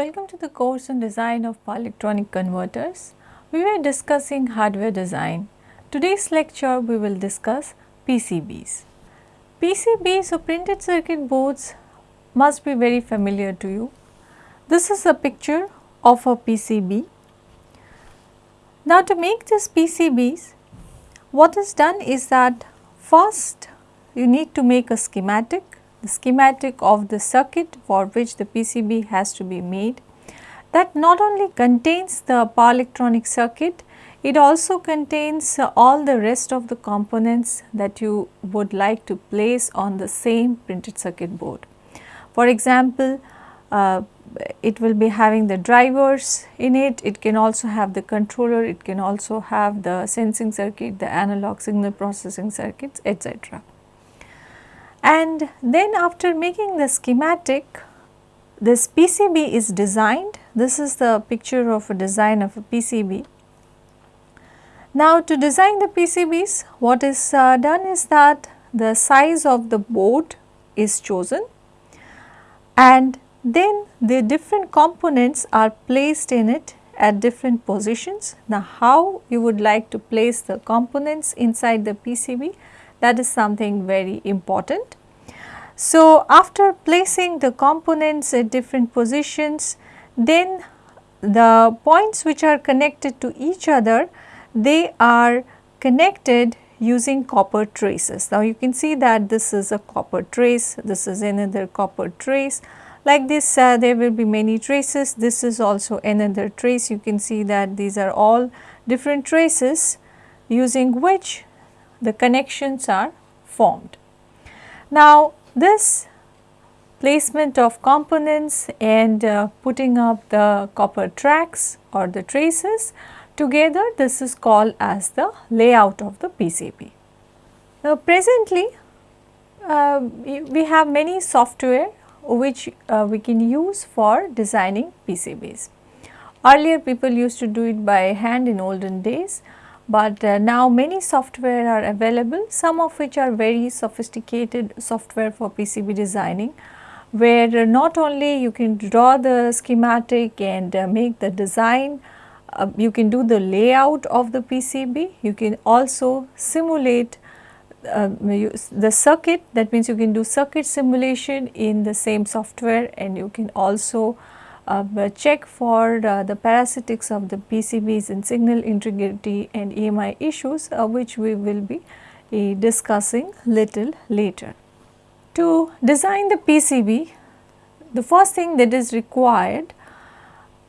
Welcome to the course on design of power electronic converters. We were discussing hardware design. Today's lecture we will discuss PCBs. PCBs or printed circuit boards must be very familiar to you. This is a picture of a PCB. Now to make this PCBs, what is done is that first you need to make a schematic the schematic of the circuit for which the PCB has to be made that not only contains the power electronic circuit, it also contains all the rest of the components that you would like to place on the same printed circuit board. For example, uh, it will be having the drivers in it, it can also have the controller, it can also have the sensing circuit, the analog signal processing circuits etc. And then after making the schematic, this PCB is designed. This is the picture of a design of a PCB. Now to design the PCBs, what is uh, done is that the size of the board is chosen and then the different components are placed in it at different positions. Now how you would like to place the components inside the PCB that is something very important. So, after placing the components at different positions, then the points which are connected to each other, they are connected using copper traces. Now, you can see that this is a copper trace, this is another copper trace. Like this, uh, there will be many traces. This is also another trace. You can see that these are all different traces using which the connections are formed. Now, this placement of components and uh, putting up the copper tracks or the traces together this is called as the layout of the PCB. Now presently uh, we have many software which uh, we can use for designing PCBs. Earlier people used to do it by hand in olden days but uh, now many software are available some of which are very sophisticated software for PCB designing where not only you can draw the schematic and uh, make the design, uh, you can do the layout of the PCB, you can also simulate uh, the circuit that means you can do circuit simulation in the same software and you can also uh, check for uh, the parasitics of the PCBs and signal integrity and EMI issues uh, which we will be uh, discussing little later. To design the PCB, the first thing that is required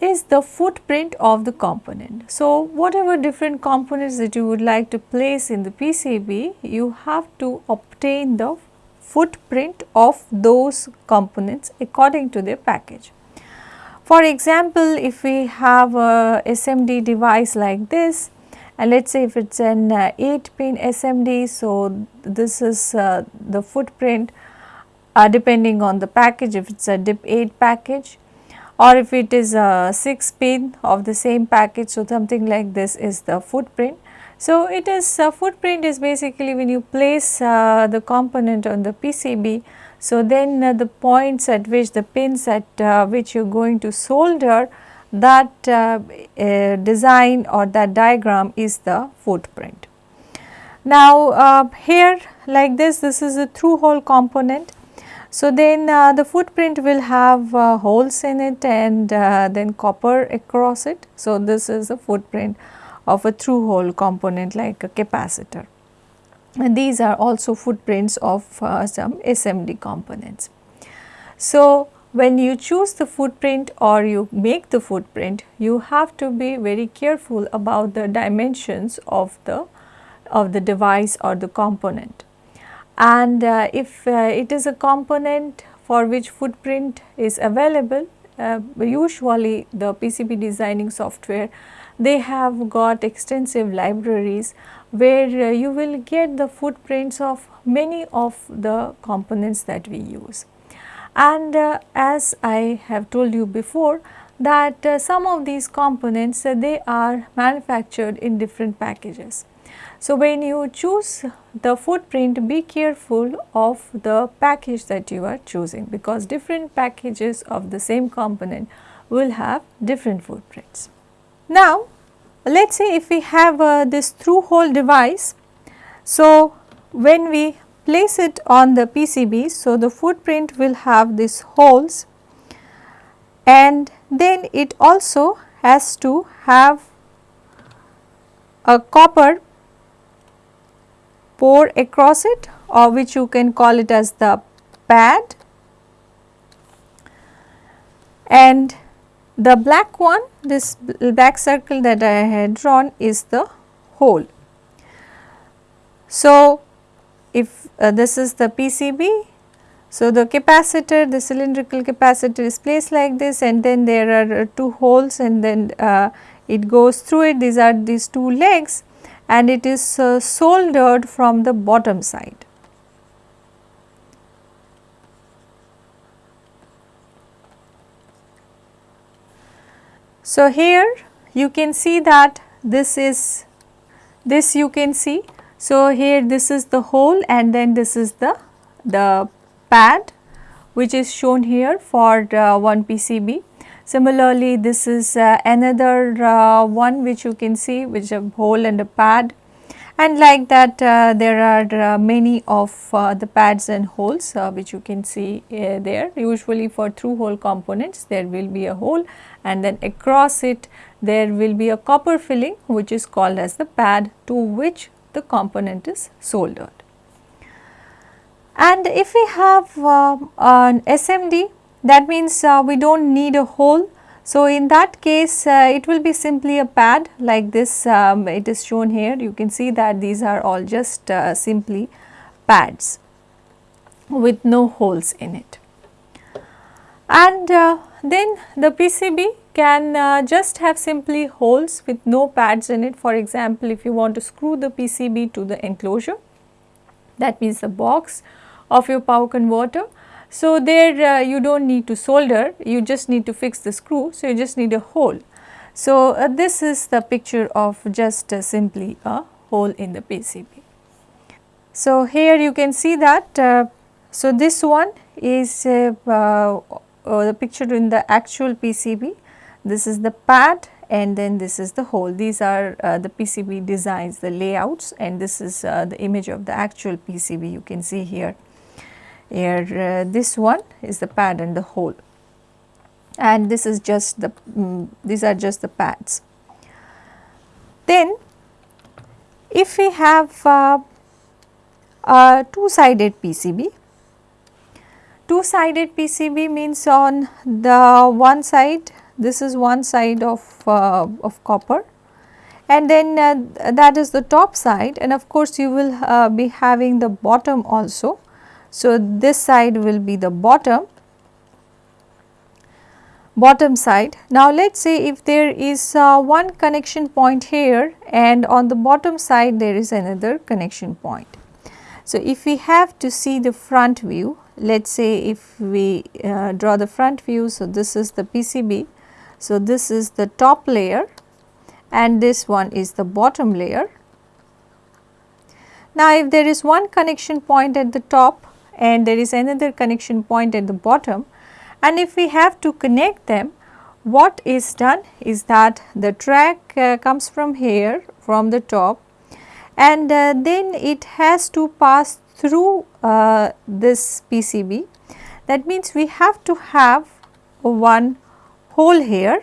is the footprint of the component. So, whatever different components that you would like to place in the PCB, you have to obtain the footprint of those components according to their package. For example, if we have a SMD device like this and let us say if it is an uh, 8 pin SMD, so this is uh, the footprint uh, depending on the package if it is a DIP 8 package or if it is a 6 pin of the same package, so something like this is the footprint. So, it is uh, footprint is basically when you place uh, the component on the PCB so, then uh, the points at which the pins at uh, which you are going to solder that uh, uh design or that diagram is the footprint. Now, uh, here like this, this is a through hole component. So, then the footprint will have holes in it and then copper across it. So, this is a footprint of a through hole component like a capacitor and these are also footprints of uh, some SMD components. So, when you choose the footprint or you make the footprint, you have to be very careful about the dimensions of the of the device or the component. And uh, if uh, it is a component for which footprint is available, uh, usually the PCB designing software, they have got extensive libraries where uh, you will get the footprints of many of the components that we use. And uh, as I have told you before that uh, some of these components they are manufactured in different packages. So, when you choose the footprint be careful of the package that you are choosing because different packages of the same component will have different footprints. Now, let us say if we have uh, this through hole device, so when we place it on the PCB, so the footprint will have these holes and then it also has to have a copper pour across it or which you can call it as the pad. And the black one this black circle that I had drawn is the hole. So, if uh, this is the PCB so, the capacitor, the cylindrical capacitor is placed like this and then there are uh, two holes and then uh, it goes through it. These are these two legs and it is uh, soldered from the bottom side. So, here you can see that this is this you can see. So, here this is the hole and then this is the the pad which is shown here for uh, one PCB. Similarly, this is uh, another uh, one which you can see which a hole and a pad and like that uh, there are uh, many of uh, the pads and holes which you can see there. Usually for through hole components there will be a hole and then across it there will be a copper filling which is called as the pad to which the component is soldered. And if we have uh, an SMD that means uh, we do not need a hole. So, in that case uh, it will be simply a pad like this um, it is shown here you can see that these are all just uh, simply pads with no holes in it. And uh, then the PCB can uh, just have simply holes with no pads in it for example if you want to screw the PCB to the enclosure that means the box of your power converter. So, there uh, you do not need to solder, you just need to fix the screw, so you just need a hole. So, uh, this is the picture of just uh, simply a hole in the PCB. So, here you can see that, uh, so this one is uh, uh, the picture in the actual PCB, this is the pad and then this is the hole. These are the PCB designs, the layouts and this is the image of the actual PCB you can see here here uh, this one is the pad and the hole. And this is just the um, these are just the pads. Then if we have uh, a two sided PCB, two sided PCB means on the one side this is one side of, uh, of copper. And then uh, that is the top side. And of course you will uh, be having the bottom also so, this side will be the bottom bottom side. Now, let us say if there is uh, one connection point here and on the bottom side there is another connection point. So, if we have to see the front view, let us say if we uh, draw the front view. So, this is the PCB. So, this is the top layer and this one is the bottom layer. Now, if there is one connection point at the top and there is another connection point at the bottom. And if we have to connect them what is done is that the track uh, comes from here from the top and uh, then it has to pass through uh, this PCB that means we have to have one hole here.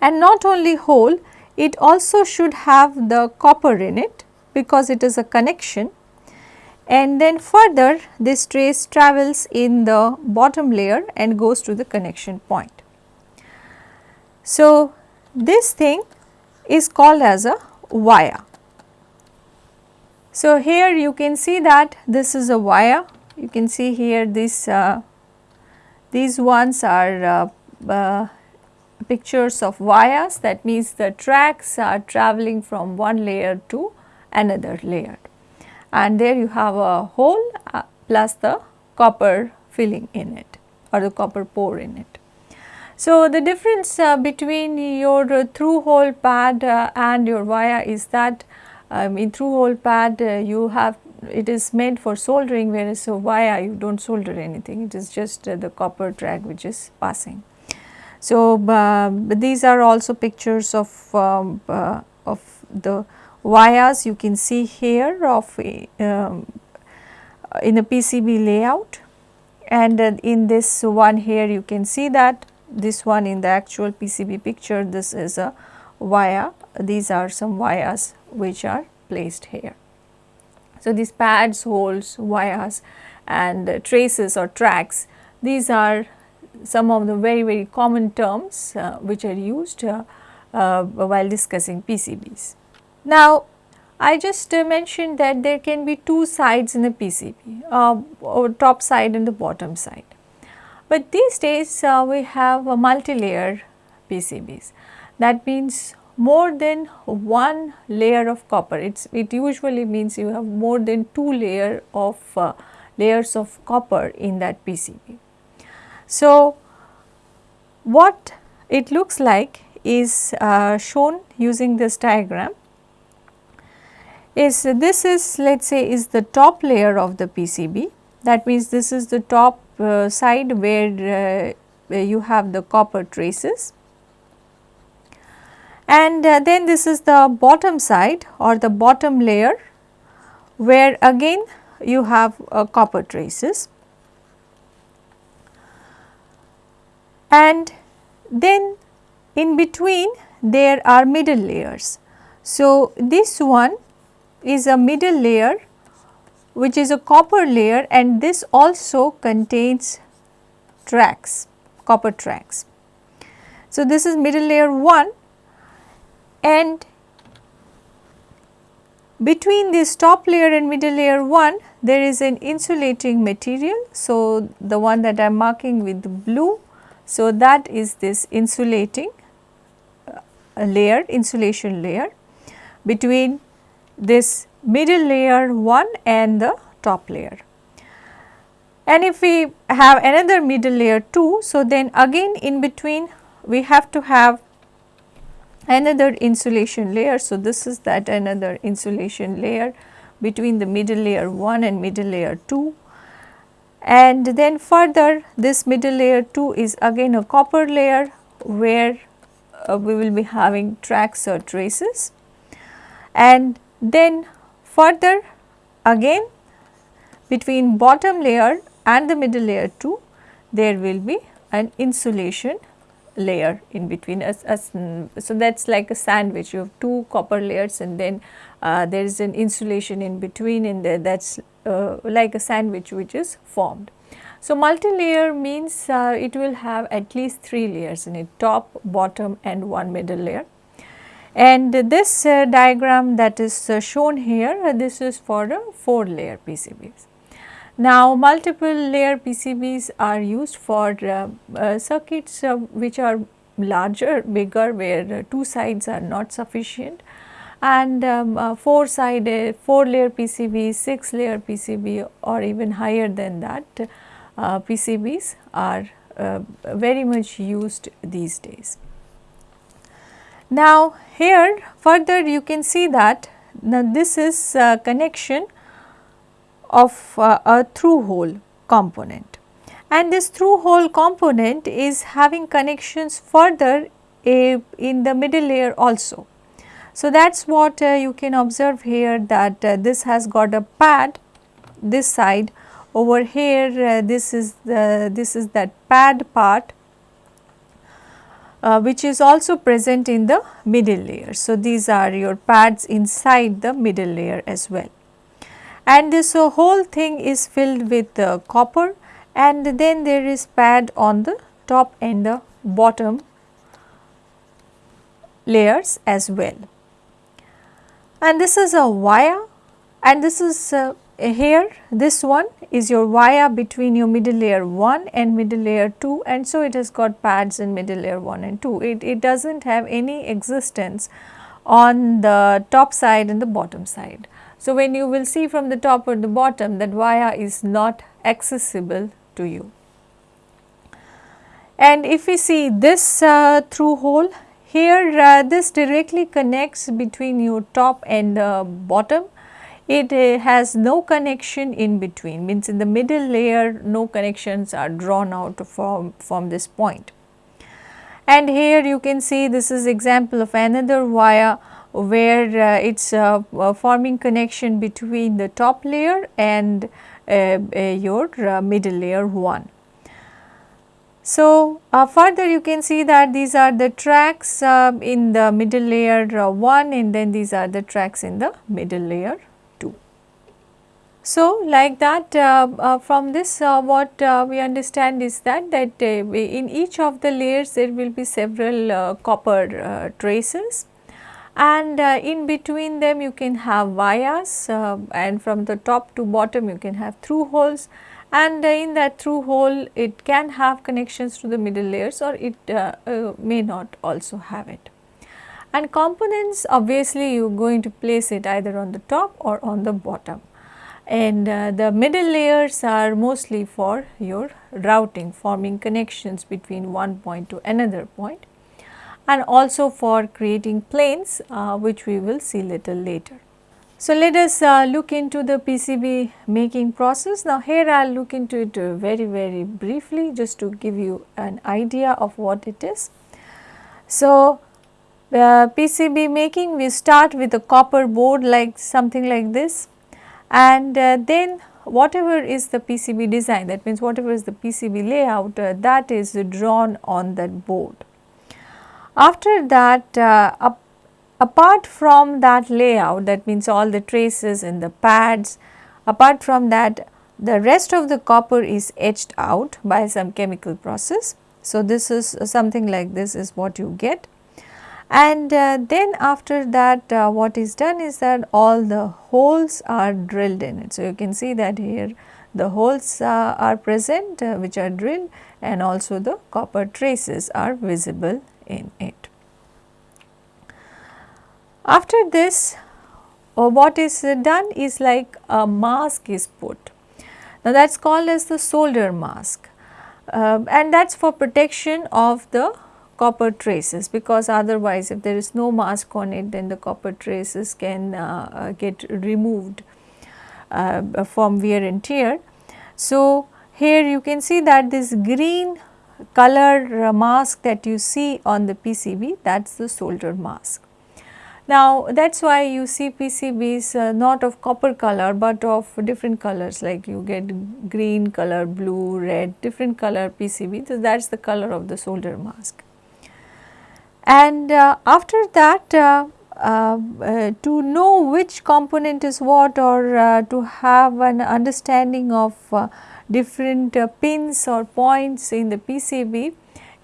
And not only hole it also should have the copper in it because it is a connection and then further this trace travels in the bottom layer and goes to the connection point. So, this thing is called as a via. So, here you can see that this is a via you can see here this uh, these ones are uh, uh, pictures of vias that means the tracks are traveling from one layer to another layer and there you have a hole uh, plus the copper filling in it or the copper pour in it. So, the difference uh, between your uh, through hole pad uh, and your via is that um, in through hole pad uh, you have it is made for soldering whereas so via you do not solder anything it is just uh, the copper track which is passing. So, these are also pictures of, um, of the vias you can see here of um, in a PCB layout and in this one here you can see that this one in the actual PCB picture this is a via these are some vias which are placed here. So, these pads, holes, vias and uh, traces or tracks these are some of the very very common terms uh, which are used uh, uh while discussing PCBs. Now, I just uh, mentioned that there can be two sides in a PCB, uh, or top side and the bottom side. But these days uh, we have a multi-layer PCBs. That means more than one layer of copper. It's, it usually means you have more than two layer of uh, layers of copper in that PCB. So, what it looks like is uh, shown using this diagram is this is let us say is the top layer of the PCB that means this is the top uh, side where, uh, where you have the copper traces. And uh, then this is the bottom side or the bottom layer where again you have uh, copper traces. And then in between there are middle layers. So, this one is a middle layer which is a copper layer and this also contains tracks, copper tracks. So, this is middle layer 1 and between this top layer and middle layer 1 there is an insulating material. So, the one that I am marking with blue. So, that is this insulating uh, layer insulation layer between this middle layer 1 and the top layer. And if we have another middle layer 2, so then again in between we have to have another insulation layer. So, this is that another insulation layer between the middle layer 1 and middle layer 2. And then further this middle layer 2 is again a copper layer where uh, we will be having tracks or traces. And then further again between bottom layer and the middle layer 2 there will be an insulation layer in between us, us so that is like a sandwich you have two copper layers and then uh, there is an insulation in between and there that is uh, like a sandwich which is formed. So, multi-layer means uh, it will have at least 3 layers in it top, bottom and one middle layer. And this uh, diagram that is uh, shown here, uh, this is for a 4 layer PCBs. Now, multiple layer PCBs are used for uh, uh, circuits uh, which are larger, bigger where two sides are not sufficient and um, 4 sided, 4 layer PCB, 6 layer PCB or even higher than that PCBs are very much used these days. Now, here further you can see that this is connection of uh, a through hole component. And this through hole component is having connections further in the middle layer also. So, that is what uh, you can observe here that uh, this has got a pad this side. Over here uh, this is the this is that pad part uh, which is also present in the middle layer. So, these are your pads inside the middle layer as well. And this uh, whole thing is filled with uh, copper and then there is pad on the top and the bottom layers as well. And this is a via and this is uh, here this one is your via between your middle layer 1 and middle layer 2 and so it has got pads in middle layer 1 and 2. It, it does not have any existence on the top side and the bottom side. So, when you will see from the top or the bottom that via is not accessible to you. And if we see this uh, through hole here uh, this directly connects between your top and the bottom it uh, has no connection in between means in the middle layer no connections are drawn out from, from this point. And here you can see this is example of another via where uh, it is uh, uh, forming connection between the top layer and uh, uh, your uh, middle layer 1. So, further you can see that these are the tracks in the middle layer 1 and then these are the tracks in the middle layer 2. So, like that uh, uh, from this uh, what we understand is that that in each of the layers there will be several copper traces. And uh, in between them you can have vias uh, and from the top to bottom you can have through holes. And uh, in that through hole it can have connections to the middle layers or it uh, uh, may not also have it. And components obviously you are going to place it either on the top or on the bottom and uh, the middle layers are mostly for your routing forming connections between one point to another point and also for creating planes uh, which we will see little later. So, let us uh, look into the PCB making process. Now, here I will look into it very very briefly just to give you an idea of what it is. So, uh, PCB making we start with a copper board like something like this and uh, then whatever is the PCB design that means whatever is the PCB layout uh, that is drawn on that board. After that uh, apart from that layout that means all the traces and the pads apart from that the rest of the copper is etched out by some chemical process. So, this is something like this is what you get and uh, then after that uh, what is done is that all the holes are drilled in it. So, you can see that here the holes uh, are present uh, which are drilled and also the copper traces are visible in it. After this uh, what is done is like a mask is put. Now that is called as the solder mask uh, and that is for protection of the copper traces because otherwise if there is no mask on it then the copper traces can uh, uh get removed uh, from wear and tear. So here you can see that this green color mask that you see on the PCB that is the solder mask. Now that is why you see PCBs uh, not of copper color but of different colors like you get green color, blue, red different color PCB so that is the color of the solder mask. And uh, after that uh, uh, uh to know which component is what or uh, to have an understanding of different pins or points in the PCB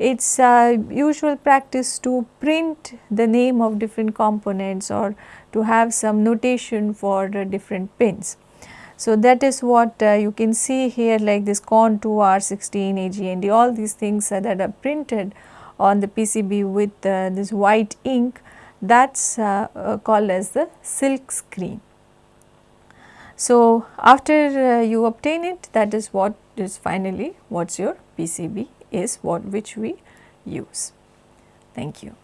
it is uh, usual practice to print the name of different components or to have some notation for the different pins. So, that is what uh, you can see here like this CON 2R16 AGND all these things uh, that are printed on the PCB with uh, this white ink that is uh, uh, called as the silk screen. So, after you obtain it that is what is finally what is your PCB is what which we use. Thank you.